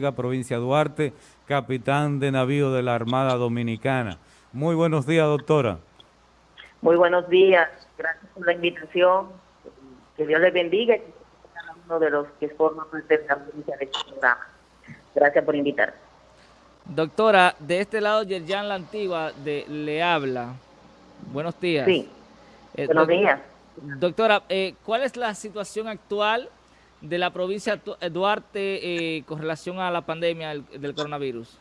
provincia Duarte, capitán de navío de la Armada Dominicana. Muy buenos días, doctora. Muy buenos días, gracias por la invitación. Que Dios les bendiga y que cada uno de los que forman parte de la provincia de este programa. Gracias por invitar. Doctora, de este lado Yerjan La Antigua de, le habla. Buenos días. Sí, eh, buenos días. Doctora, eh, ¿cuál es la situación actual de la provincia Duarte eh, con relación a la pandemia del, coronavirus?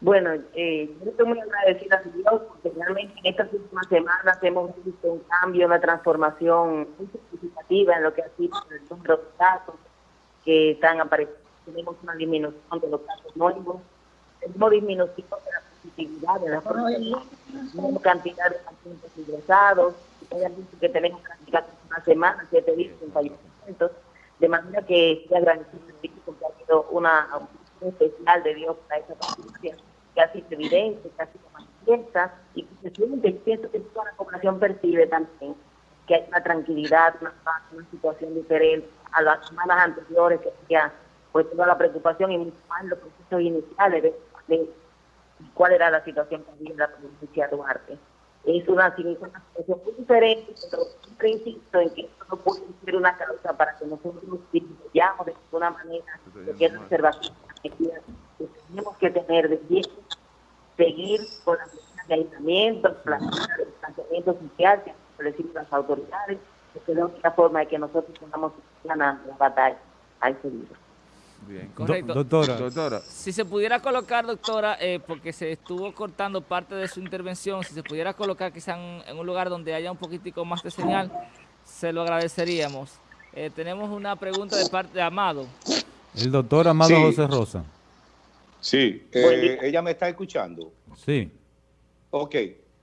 Bueno, eh, yo estoy muy agradecida a Dios porque realmente en estas últimas semanas hemos visto un cambio, una transformación muy significativa en lo que ha sido el número de casos que están apareciendo. Tenemos una disminución de los casos nuevos, tenemos disminución de la positividad de las personas, tenemos cantidad de pacientes ingresados, que tenemos una semana, siete días en de manera que estoy agradecido porque ha sido una un especial de Dios para esa familia que ha sido evidente, que ha manifiesta y que se siente, pienso que toda la población percibe también que hay una tranquilidad, una paz, una situación diferente a las semanas anteriores que había pues toda la preocupación y mucho más los procesos iniciales de, cuál era la situación que había en la provincia de Duarte es una, situación muy diferente, pero siempre insisto en que esto no puede ser una causa para que nosotros nos disminuyamos de alguna manera de que es observación que tenemos que tener de pie, seguir con las medidas de aislamiento, la de distanciamiento social que han establecido las autoridades, que es la única forma de que nosotros podamos ganar la batalla a ese virus. Bien, correcto. doctora. doctora. Si se pudiera colocar, doctora, eh, porque se estuvo cortando parte de su intervención, si se pudiera colocar quizá en, un lugar donde haya un poquitico más de señal, se lo agradeceríamos. Eh, tenemos una pregunta de parte de Amado. El doctor Amado José Rosa. Sí, eh, ella me está escuchando. Sí. Ok,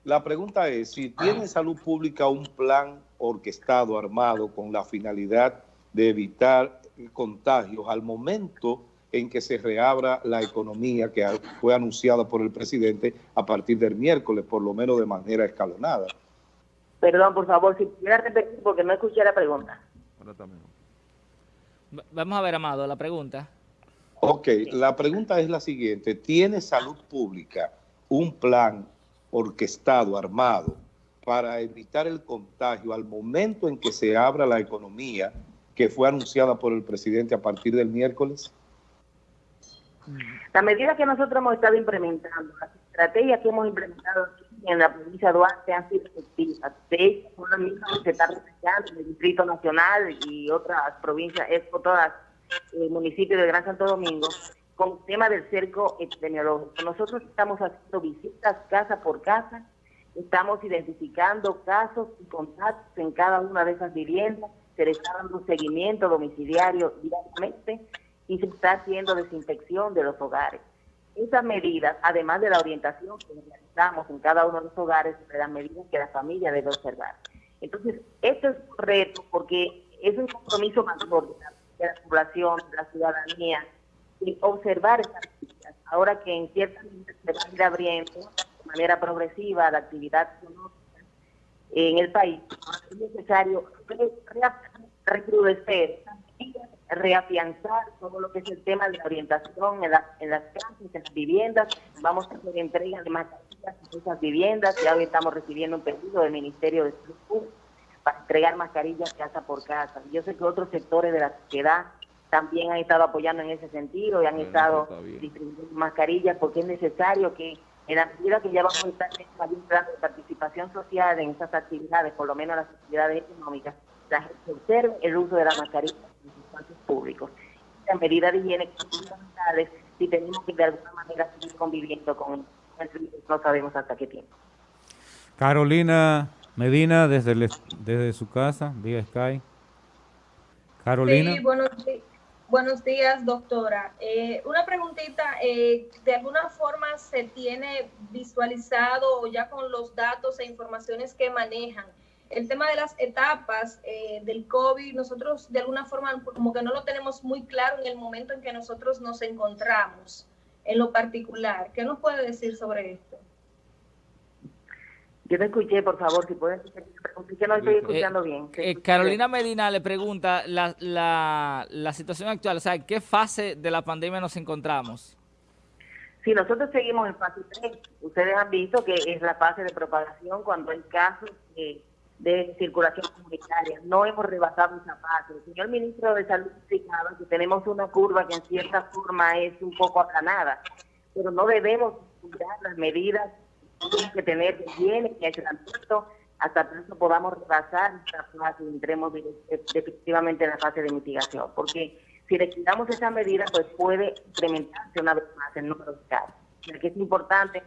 la pregunta es, si tiene salud pública un plan orquestado, armado, con la finalidad de evitar contagios al momento en que se reabra la economía que fue anunciada por el presidente a partir del miércoles, por lo menos de manera escalonada. Perdón, por favor, si pudiera repetir porque no escuché la pregunta. Vamos a ver, Amado, la pregunta. Ok, la pregunta es la siguiente. ¿Tiene salud pública un plan orquestado, armado, para evitar el contagio al momento en que se abra la economía que fue anunciada por el presidente a partir del miércoles? La medida que nosotros hemos estado implementando, las estrategias que hemos implementado aquí en la provincia de Duarte han sido efectivas. De hecho, son las mismas que se están en el Distrito Nacional y otras provincias, es por todas el eh, municipios de Gran Santo Domingo, con el tema del cerco epidemiológico. Nosotros estamos haciendo visitas casa por casa, estamos identificando casos y contactos en cada una de esas viviendas, se le está dando seguimiento domiciliario diariamente y se está haciendo desinfección de los hogares. Esas medidas, además de la orientación que realizamos en cada uno de los hogares, son las medidas que la familia debe observar. Entonces, esto es un reto porque es un compromiso mayor de la, población, de la ciudadanía, y observar esas medidas. Ahora que en ciertas medidas se va a ir abriendo de manera progresiva la actividad económica en el país, es necesario recrudecer, reafianzar todo lo que es el tema de la orientación en, en las casas, en las viviendas. Vamos a hacer entrega de mascarillas en esas viviendas. Ya hoy estamos recibiendo un pedido del Ministerio de Salud para entregar mascarillas casa por casa. Yo sé que otros sectores de la sociedad también han estado apoyando en ese sentido y han estado distribuyendo mascarillas porque es necesario que en la medida que ya vamos a estar en un plan de participación social en estas actividades, por lo menos las actividades económicas, la gente observe el uso de la mascarilla en los espacios públicos. Las medidas de higiene fundamentales si tenemos que de alguna manera seguir conviviendo con el virus, no sabemos hasta qué tiempo. Carolina Medina, desde, desde su casa, vía Sky. Carolina. Sí, buenos días. Buenos días, doctora. Eh, una preguntita, eh, ¿de alguna forma se tiene visualizado ya con los datos e informaciones que manejan el tema de las etapas eh, del COVID? Nosotros de alguna forma como que no lo tenemos muy claro en el momento en que nosotros nos encontramos en lo particular. ¿Qué nos puede decir sobre esto? Yo no escuché, por favor, si pueden que no estoy escuchando bien. Eh, Carolina Medina le pregunta la, la, la situación actual, o sea, ¿en qué fase de la pandemia nos encontramos? Si nosotros seguimos en fase 3, ustedes han visto que es la fase de propagación cuando hay casos de circulación comunitaria. No hemos rebasado esa fase. El señor ministro de Salud explicaba que tenemos una curva que en cierta forma es un poco aplanada, pero no debemos cuidar las medidas que tener higiene y aislamiento hasta que podamos rebasar esta fase y entremos definitivamente en la fase de mitigación. Porque si le quitamos esa medida, pues puede incrementarse una vez más el número de casos. que es importante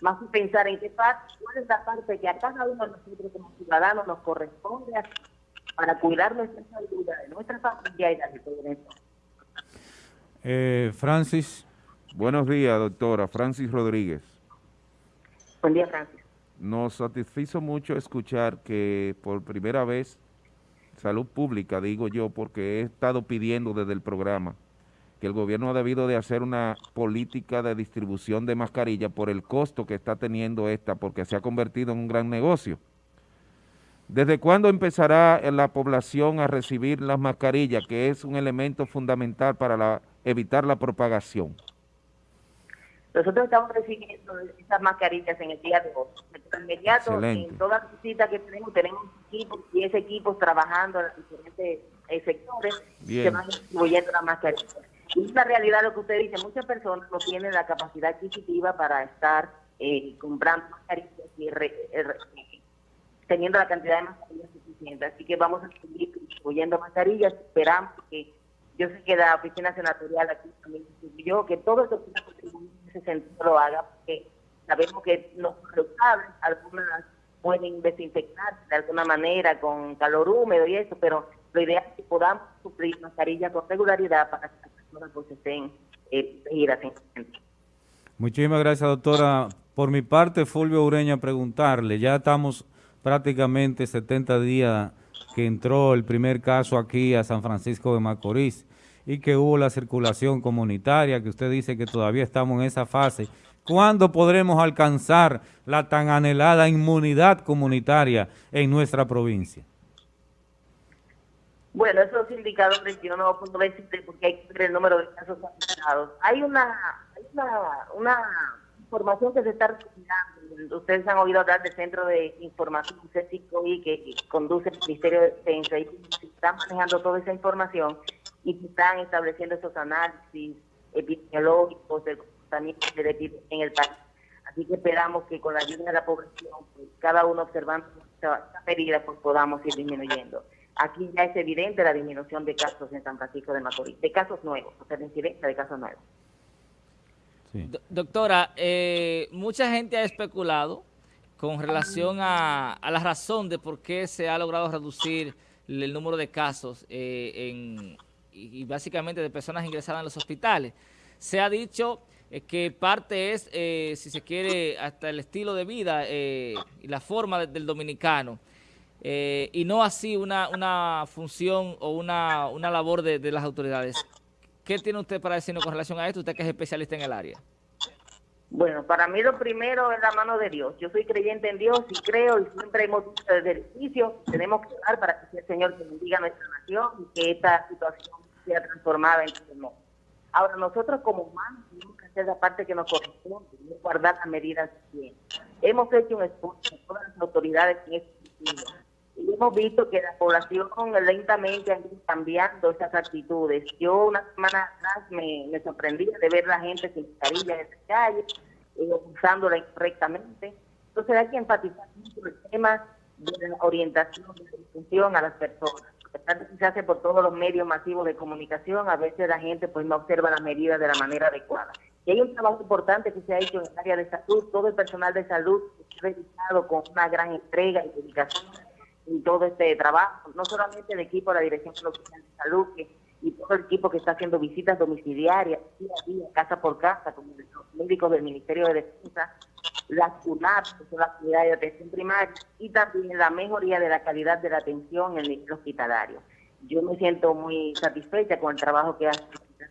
más pensar en qué parte, cuál es la parte que a cada uno de nosotros como ciudadanos nos corresponde para cuidar nuestra salud, de nuestra familia y la de todo eh, Francis. Buenos días, doctora. Francis Rodríguez. Buen día. Nos satisfizo mucho escuchar que por primera vez salud pública, digo yo, porque he estado pidiendo desde el programa que el gobierno ha debido de hacer una política de distribución de mascarillas por el costo que está teniendo esta, porque se ha convertido en un gran negocio. ¿Desde cuándo empezará la población a recibir las mascarillas, que es un elemento fundamental para evitar la propagación? Nosotros estamos recibiendo esas mascarillas en el día de hoy. De inmediato, en todas las visitas que tenemos, tenemos equipos, y ese equipos trabajando en los diferentes eh, sectores que van distribuyendo las mascarillas. Y es la realidad lo que usted dice, muchas personas no tienen la capacidad adquisitiva para estar eh, comprando mascarillas y teniendo la cantidad de mascarillas suficiente. Así que vamos a seguir distribuyendo mascarillas, esperamos que yo sé que la oficina senatorial aquí también yo que todo esto en ese lo haga, porque sabemos que los resultados, algunas pueden desinfectarse de alguna manera con calor húmedo y eso, pero lo ideal es que podamos suplir mascarillas con regularidad para que las personas pues estén eh, Muchísimas gracias, doctora. Por mi parte, Fulvio Ureña, preguntarle, ya estamos prácticamente 70 días que entró el primer caso aquí a San Francisco de Macorís y que hubo la circulación comunitaria, que usted dice que todavía estamos en esa fase. ¿Cuándo podremos alcanzar la tan anhelada inmunidad comunitaria en nuestra provincia? Bueno, esos indicadores yo no puedo decirte porque hay que el número de casos afectados. Hay una, hay una, una información que se está recopilando. Ustedes han oído hablar del Centro de Información CECICOI que conduce el Ministerio de Defensa y se están manejando toda esa información y se están estableciendo esos análisis epidemiológicos del comportamiento en el país. Así que esperamos que con la ayuda de la población, pues, cada uno observando esta, medida, pues podamos ir disminuyendo. Aquí ya es evidente la disminución de casos en San Francisco de Macorís, de casos nuevos, o sea, de incidencia de casos nuevos. Doctora, eh, mucha gente ha especulado con relación a, la razón de por qué se ha logrado reducir el número de casos eh, y, básicamente de personas ingresadas en los hospitales. Se ha dicho eh, que parte es, si se quiere, hasta el estilo de vida y la forma del dominicano. y no así una, una función o una, una labor de, las autoridades. ¿Qué tiene usted para decirnos con relación a esto, usted que es especialista en el área? Bueno, para mí lo primero es la mano de Dios. Yo soy creyente en Dios y creo y siempre hemos dicho desde el inicio, tenemos que orar para que el Señor bendiga nuestra nación y que esta situación sea transformada en el Ahora, nosotros como humanos tenemos que hacer la parte que nos corresponde, guardar las medidas bien. Hemos hecho un esfuerzo, todas las autoridades en este sentido, y hemos visto que la población lentamente ha ido cambiando esas actitudes. Yo una semana atrás me, me sorprendía de ver la gente sin mascarilla en la calle, eh, usándola incorrectamente. Entonces hay que enfatizar mucho el tema de la orientación, de la difusión a las personas. Que se hace por todos los medios masivos de comunicación, a veces la gente pues no observa las medidas de la manera adecuada. Y hay un trabajo importante que se ha hecho en el área de salud, todo el personal de salud ha realizado con una gran entrega y dedicación en todo este trabajo, no solamente el equipo de la Dirección Local de Salud y todo el equipo que está haciendo visitas domiciliarias día a día, casa por casa, como los médicos del Ministerio de Defensa, las UNAP, que son las unidades de atención primaria, y también la mejoría de la calidad de la atención en el hospitalario. Yo me siento muy satisfecha con el trabajo que hace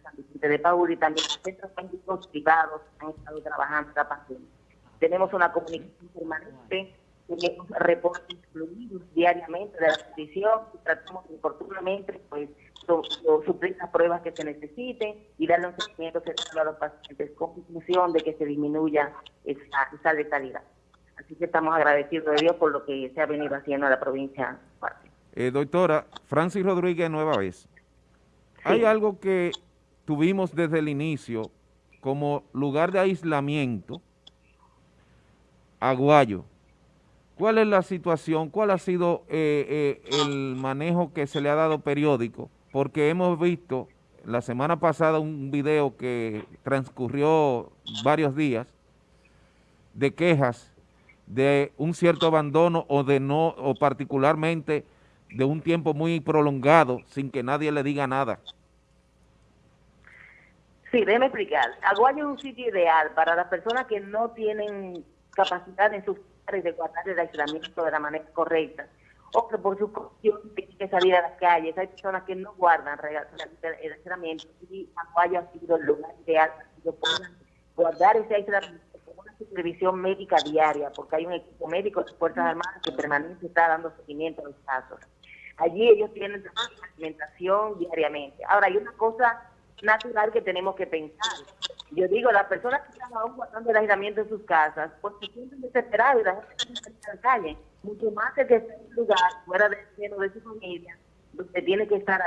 San Vicente de Paul y también los centros médicos privados han estado trabajando la Tenemos una comunicación permanente tenemos reportes fluidos diariamente de la condición y tratamos oportunamente pues suplir las pruebas que se necesiten y darle un seguimiento a los pacientes con conclusión de que se disminuya esa, esa letalidad. Así que estamos agradecidos de Dios por lo que se ha venido haciendo en la provincia. Eh, doctora, Francis Rodríguez, nueva vez. Hay algo que tuvimos desde el inicio como lugar de aislamiento, Aguayo. ¿Cuál es la situación? ¿Cuál ha sido eh, eh, el manejo que se le ha dado periódico? Porque hemos visto la semana pasada un video que transcurrió varios días de quejas de un cierto abandono o de no, o particularmente de un tiempo muy prolongado sin que nadie le diga nada. Sí, déjeme explicar. Aguayo es un sitio ideal para las personas que no tienen capacidad en sus de guardar el aislamiento de la manera correcta o que por su condición tienen que salir a las calles. Hay personas que no guardan aislamiento y Aguayo ha sido el lugar ideal para que puedan guardar ese aislamiento supervisión médica diaria, porque hay un equipo médico de Fuerzas Armadas que permanentemente está dando seguimiento a los casos. Allí ellos tienen alimentación diariamente. Ahora, hay una cosa natural que tenemos que pensar. Yo digo, las personas que están aún guardando el aislamiento en sus casas, pues se sienten desesperados y la gente se en la calle. Mucho más que en un lugar fuera del seno de su familia, donde tiene que estar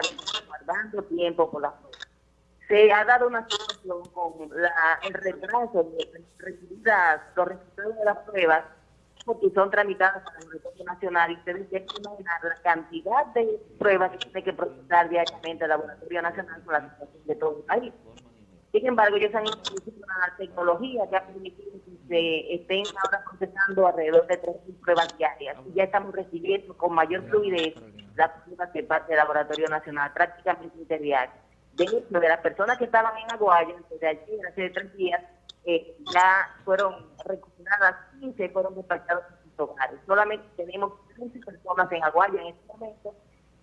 guardando tiempo por la se ha dado una situación con el retraso de recibidas los resultados de las pruebas porque son tramitadas por el Retorno Nacional y ustedes tienen que imaginar la cantidad de pruebas que tiene que procesar diariamente el Laboratorio Nacional con la situación de todo el país. Sin embargo, ellos han introducido una tecnología que ha permitido que se estén ahora procesando alrededor de 3.000 pruebas diarias. Y ya estamos recibiendo con mayor fluidez las pruebas de parte del Laboratorio Nacional, prácticamente interdiarias de, de las personas que estaban en Aguayo, desde ayer, hace tres días, eh, ya fueron recuperadas 15 fueron despachados en sus hogares. Solamente tenemos 15 personas en Aguayo en este momento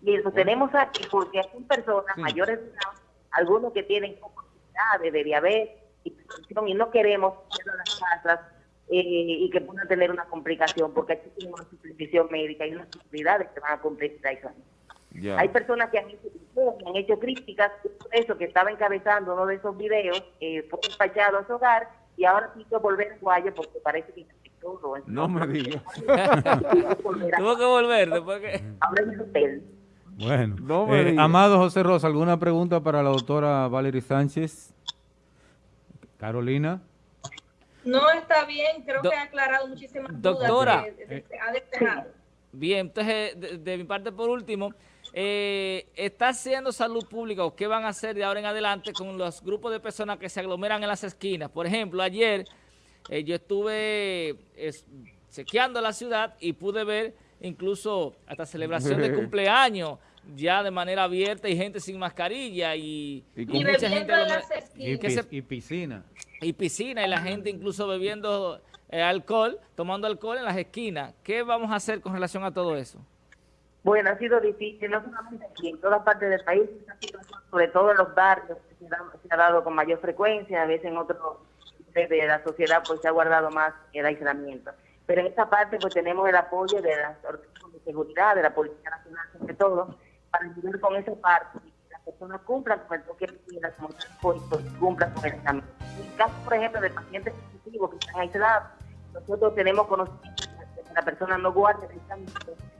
y lo tenemos aquí porque son personas mayores de edad, algunos que tienen comorbilidades de diabetes y no queremos ir a las casas eh, y que puedan tener una complicación porque aquí tenemos una supervisión médica y unas autoridades que van a cumplir esa hay personas que han hecho, han hecho críticas, eso que estaba encabezando uno de esos videos, eh, fue despachado a su hogar y ahora quiso volver a Guaya porque parece que todo. No me digas. Tuvo que volver después que... Ahora en el hotel. Bueno, eh, Amado José Rosa, ¿alguna pregunta para la doctora Valery Sánchez? Carolina. No, está bien, creo que ha aclarado muchísimas doctora, dudas. Doctora. Eh, bien, entonces, de mi parte, por último, eh, está haciendo salud pública o qué van a hacer de ahora en adelante con los grupos de personas que se aglomeran en las esquinas. Por ejemplo, ayer eh, yo estuve chequeando la ciudad y pude ver incluso hasta celebración de cumpleaños ya de manera abierta y gente sin mascarilla y, mucha gente y, piscina y piscina y la gente incluso bebiendo eh, alcohol, tomando alcohol en las esquinas. ¿Qué vamos a hacer con relación a todo eso? Bueno, ha sido difícil, no solamente aquí, en todas partes del país, sobre todo en los barrios, se ha, dado con mayor frecuencia, a veces en otros de la sociedad pues se ha guardado más el aislamiento. Pero en esta parte pues tenemos el apoyo de las organismos de seguridad, de la Policía Nacional sobre todo, para ayudar con esa parte y que las personas cumplan con el toque de las pues, cumplan con el examen. En el caso, por ejemplo, de pacientes positivos que están aislados, nosotros tenemos conocimiento de que la persona no guarde el examen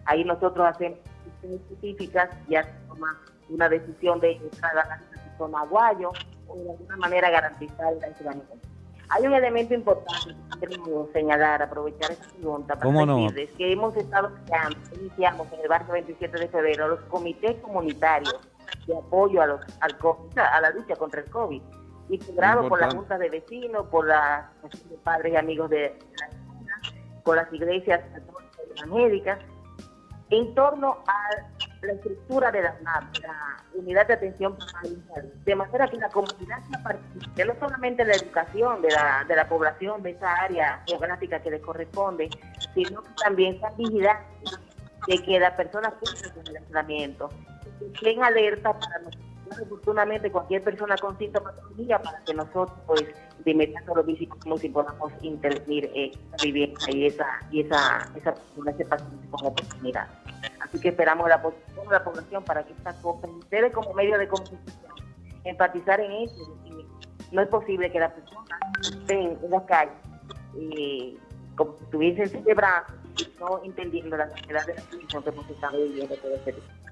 Ahí nosotros hacemos específicas y toma una decisión de entrar a la zona aguayo o de alguna manera garantizar el aislamiento. Hay un elemento importante que queremos señalar, aprovechar esta pregunta para decirles que hemos estado creando, iniciamos en el barrio 27 de febrero los comités comunitarios de apoyo a, los, al a la lucha contra el COVID, integrados por la Junta de Vecinos, por la de Padres y Amigos de la por las iglesias católicas y evangélicas, en torno a la estructura de la, unidad de atención primaria, de manera que la comunidad participe, no solamente en la educación de la, de la población de esa área geográfica que le corresponde, sino que también sean vigilantes de que las personas cumplan el aislamiento, que estén alerta para nosotros, oportunamente cualquier persona con sintomatología para que nosotros pues de inmediato lo visitamos y podamos intervenir eh, esa vivienda y esa, y esa, esa persona, ese paciente con oportunidad. Así que esperamos la, la población para que esta cosa, ustedes como medio de comunicación, enfatizar en eso. No es posible que las personas estén en la calle eh, como si estuviesen celebrando no entendiendo la necesidad de la situación que hemos estado viviendo todo este tiempo.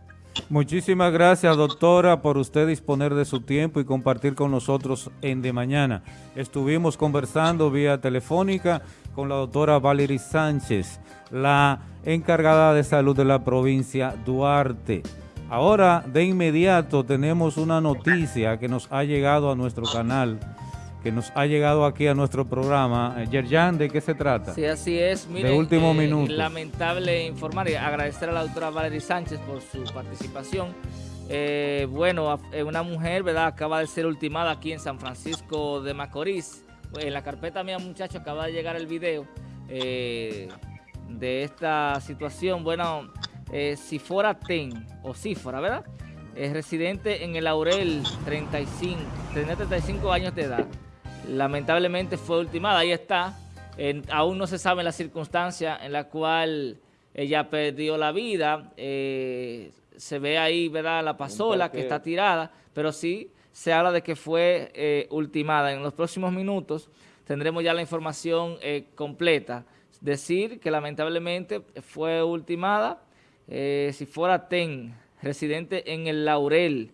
Muchísimas gracias, doctora, por usted disponer de su tiempo y compartir con nosotros en De Mañana. Estuvimos conversando vía telefónica con la doctora Valery Sánchez, la encargada de salud de la provincia Duarte. Ahora, de inmediato, tenemos una noticia que nos ha llegado a nuestro canal que nos ha llegado aquí a nuestro programa. Eh, Yerjan, ¿de qué se trata? Sí, así es. de último eh, minuto. Lamentable informar y agradecer a la doctora Valery Sánchez por su participación. Eh, bueno, una mujer, ¿verdad? Acaba de ser ultimada aquí en San Francisco de Macorís. En la carpeta mía, muchacho, acaba de llegar el video de esta situación. Bueno, si fuera TEN, o si fuera, ¿verdad? Es residente en el Laurel, 35, tiene 35 años de edad lamentablemente fue ultimada. Ahí está. aún no se sabe la circunstancia en la cual ella perdió la vida. Eh, se ve ahí, ¿verdad? La pasola que está tirada, pero sí se habla de que fue eh, ultimada. En los próximos minutos tendremos ya la información eh, completa. Decir que lamentablemente fue ultimada, si fuera TEN, residente en el Laurel,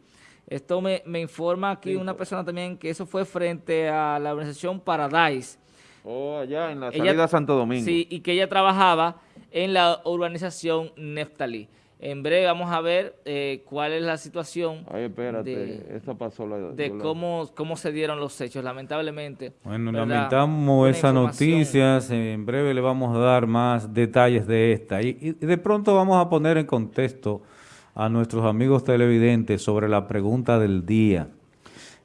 esto me, informa aquí una persona también que eso fue frente a la organización Paradise. Oh, allá en la salida Santo Domingo. Sí, y que ella trabajaba en la urbanización Neftalí. En breve vamos a ver eh, cuál es la situación Ay, espérate, de, pasó de cómo, cómo se dieron los hechos, lamentablemente. Bueno, lamentamos esa noticia, en breve le vamos a dar más detalles de esta. y de pronto vamos a poner en contexto a nuestros amigos televidentes sobre la pregunta del día.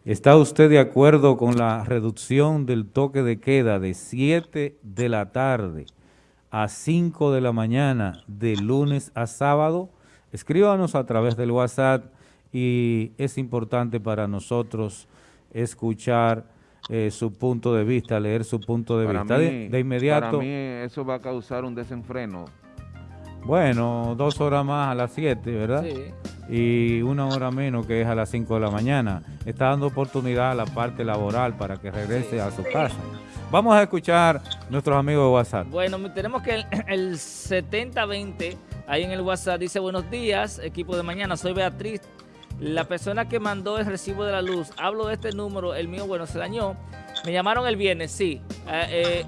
¿Está usted de acuerdo con la reducción del toque de queda de 7 de la tarde a 5 de la mañana de lunes a sábado? Escríbanos a través del WhatsApp y es importante para nosotros escuchar eh, su punto de vista, leer su punto de vista. de, inmediato. Para mí eso va a causar un desenfreno bueno, dos horas más a las 7, ¿verdad? Sí. Y una hora menos que es a las 5 de la mañana. Está dando oportunidad a la parte laboral para que regrese a su casa. Vamos a escuchar nuestros amigos de WhatsApp. Bueno, tenemos que el, el 7020 ahí en el WhatsApp dice, buenos días, equipo de mañana, soy Beatriz. La persona que mandó el recibo de la luz, hablo de este número, el mío, bueno, se dañó. Me llamaron el viernes, sí. Eh, eh,